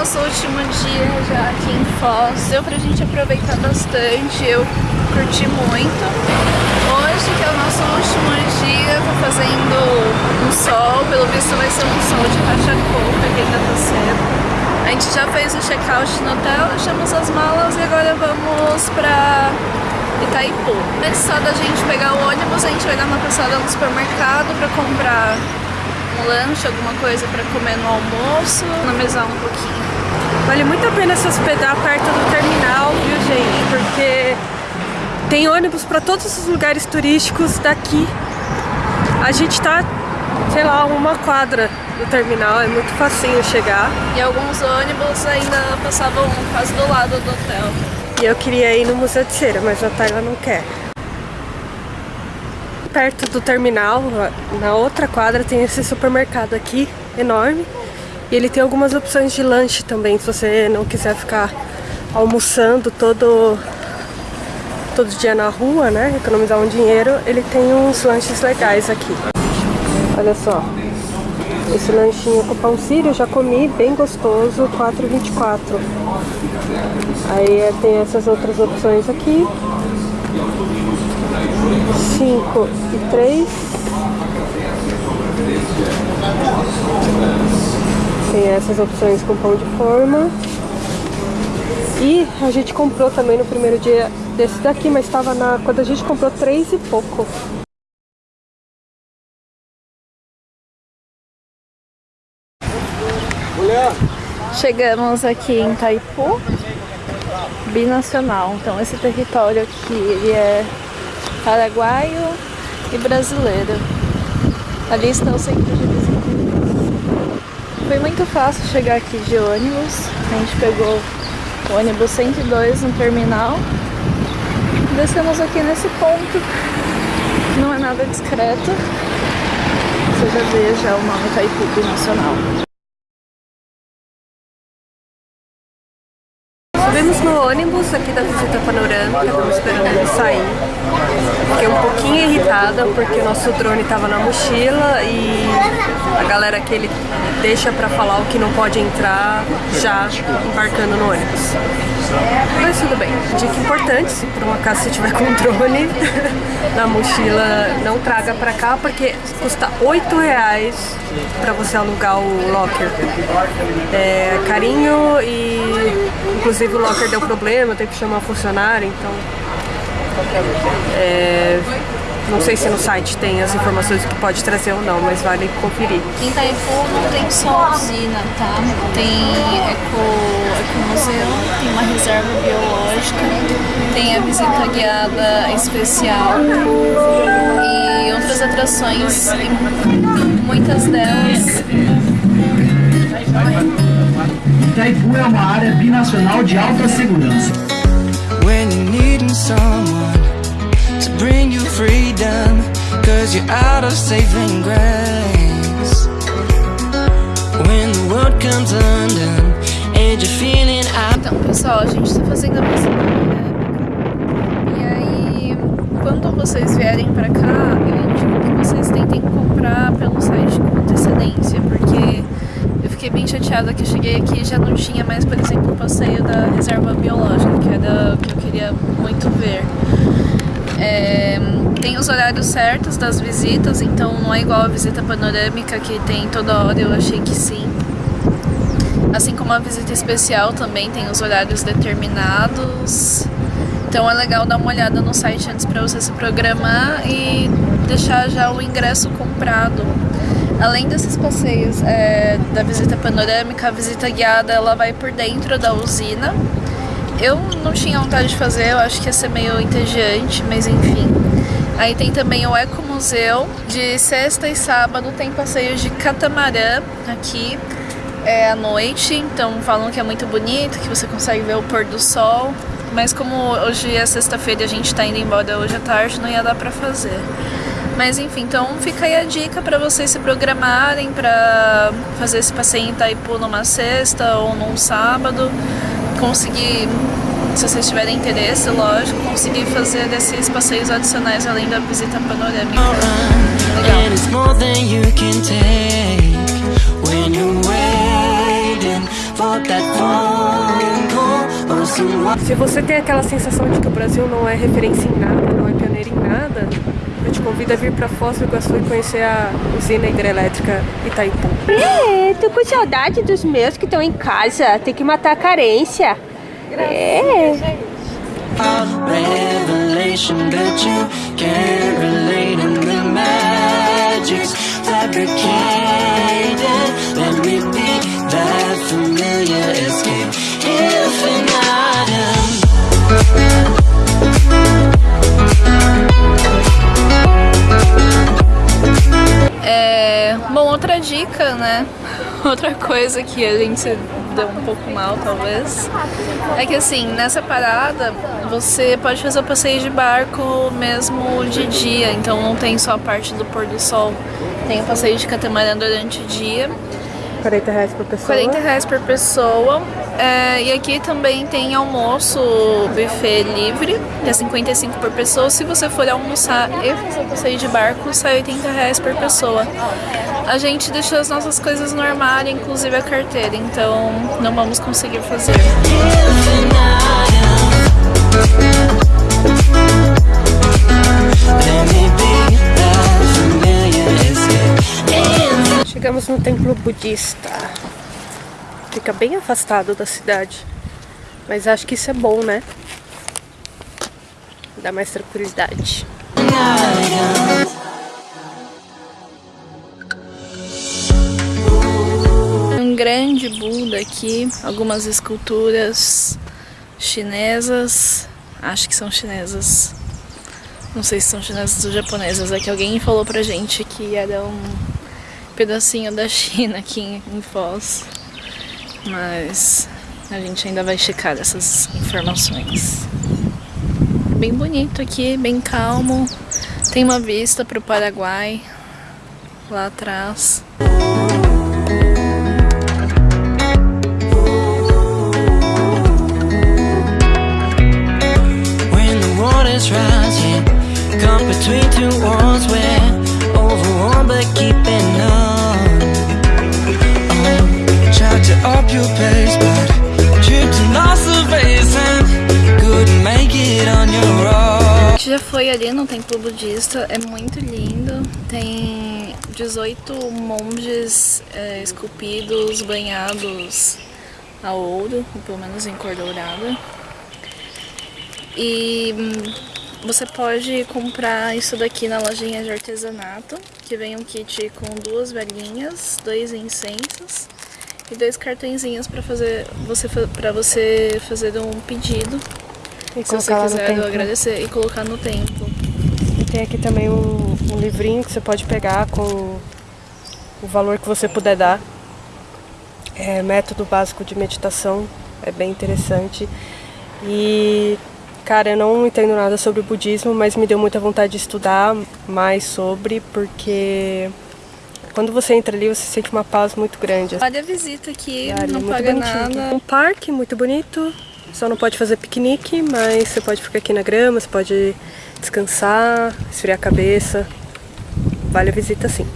no nosso último dia já aqui em Foz. Deu pra gente aproveitar bastante, eu curti muito. Hoje, que é o nosso último dia, tá fazendo um sol, pelo visto vai ser um sol de racha-coca, que ainda tá cedo. A gente já fez o check-out no hotel, deixamos as malas e agora vamos pra Itaipu. Antes só da gente pegar o ônibus, a gente vai dar uma passada no supermercado pra comprar um lanche, alguma coisa pra comer no almoço, economizar um pouquinho. Vale muito a pena se hospedar perto do terminal, viu gente? Porque tem ônibus para todos os lugares turísticos daqui. A gente tá, sei lá, uma quadra do terminal, é muito facinho chegar. E alguns ônibus ainda passavam quase do lado do hotel. E eu queria ir no Museu de Cera, mas a Tayla não quer. Perto do terminal, na outra quadra, tem esse supermercado aqui, enorme. E ele tem algumas opções de lanche também, se você não quiser ficar almoçando todo, todo dia na rua, né? Economizar um dinheiro, ele tem uns lanches legais aqui. Olha só, esse lanchinho com pão sírio já comi, bem gostoso, 4,24. Aí é, tem essas outras opções aqui. 5 e 3. Tem essas opções com pão de forma. E a gente comprou também no primeiro dia desse daqui, mas estava na. Quando a gente comprou três e pouco. Chegamos aqui em Taipu, binacional. Então esse território aqui ele é paraguaio e brasileiro. Ali está o centro de visitas. Foi muito fácil chegar aqui de ônibus. A gente pegou o ônibus 102 no terminal. Descemos aqui nesse ponto. Não é nada discreto. Você já vê já o nome Taipu Binacional. No ônibus aqui da visita panorâmica, estamos esperando ele sair. Fiquei um pouquinho irritada porque o nosso drone estava na mochila e a galera que ele deixa pra falar o que não pode entrar já embarcando no ônibus. Mas tudo bem. Dica importante, se por um acaso você tiver com drone na mochila, não traga pra cá porque custa 8 reais pra você alugar o locker. É carinho e inclusive o locker deu problema, tem que chamar funcionário, então... É, não sei se no site tem as informações que pode trazer ou não, mas vale conferir. Em Itaipu não tem só usina, tá? Tem eco, ecomuseu, tem uma reserva biológica, tem a visita guiada especial e outras atrações, muitas delas... Itaipu é uma área binacional de alta segurança. When freedom, cause you're out of saving grace. When the world comes undone and you're feeling out. Então, pessoal, a gente tá fazendo a visita E aí, quando vocês vierem pra cá, eu indico que vocês tentem comprar pelo site com antecedência, porque eu fiquei bem chateada que eu cheguei aqui e já não tinha mais, por exemplo, o passeio da reserva biológica, que era o que eu queria muito ver. É, tem os horários certos das visitas, então não é igual a visita panorâmica que tem toda hora, eu achei que sim. Assim como a visita especial também tem os horários determinados. Então é legal dar uma olhada no site antes para você se programar e deixar já o ingresso comprado. Além desses passeios é, da visita panorâmica, a visita guiada ela vai por dentro da usina. Eu não tinha vontade de fazer, eu acho que ia ser meio entediante, mas enfim. Aí tem também o Ecomuseu, de sexta e sábado tem passeios de catamarã aqui é, à noite, então falam que é muito bonito, que você consegue ver o pôr do sol. Mas como hoje é sexta-feira e a gente tá indo embora hoje à tarde, não ia dar pra fazer. Mas enfim, então fica aí a dica para vocês se programarem para fazer esse passeio em Itaipu numa sexta ou num sábado. Conseguir, se vocês tiverem interesse, lógico, conseguir fazer esses passeios adicionais além da visita panorâmica. Legal. Se você tem aquela sensação de que o Brasil não é referência em nada, não é pioneiro em nada, eu te convido a vir pra Foz do Iguaçu e conhecer a usina hidrelétrica Itaipu. É, tô com saudade dos meus que estão em casa. Tem que matar a carência. É. the magic's fabricated. Outra coisa que a gente deu um pouco mal, talvez, é que assim, nessa parada você pode fazer o passeio de barco mesmo de dia, então não tem só a parte do pôr do sol. Tem o passeio de catamarã durante o dia 40 reais por pessoa. 40 reais por pessoa. É, e aqui também tem almoço buffet livre, que é 55 por pessoa. Se você for almoçar e fazer passeio de barco, sai 80 reais por pessoa. A gente deixou as nossas coisas no armário, inclusive a carteira, então não vamos conseguir fazer. Chegamos no templo budista. Fica bem afastado da cidade. Mas acho que isso é bom, né? Dá mais tranquilidade. Grande Buda aqui, algumas esculturas chinesas, acho que são chinesas. Não sei se são chinesas ou japonesas, é que alguém falou pra gente que era um pedacinho da China aqui em Foz. Mas a gente ainda vai checar essas informações. Bem bonito aqui, bem calmo. Tem uma vista pro Paraguai lá atrás. Between two worlds, we're overwhelmed but keeping on. Oh, try to up your pace, but base and couldn't make it on your own. Já foi ali no templo budista, é muito lindo. Tem 18 monges é, esculpidos, banhados a ouro, ou pelo menos em cor dourada. E hum, você pode comprar isso daqui na lojinha de artesanato, que vem um kit com duas velhinhas, dois incensos e dois cartõezinhos para fazer você para você fazer um pedido. E Se você quiser agradecer e colocar no templo. E tem aqui também um, um livrinho que você pode pegar com o valor que você puder dar. É método básico de meditação, é bem interessante. E cara, eu não entendo nada sobre o budismo, mas me deu muita vontade de estudar mais sobre, porque quando você entra ali, você sente uma paz muito grande. Olha a visita aqui, Área não paga bonitinho. nada. Um parque muito bonito, só não pode fazer piquenique, mas você pode ficar aqui na grama, você pode descansar, esfriar a cabeça. Vale a visita sim.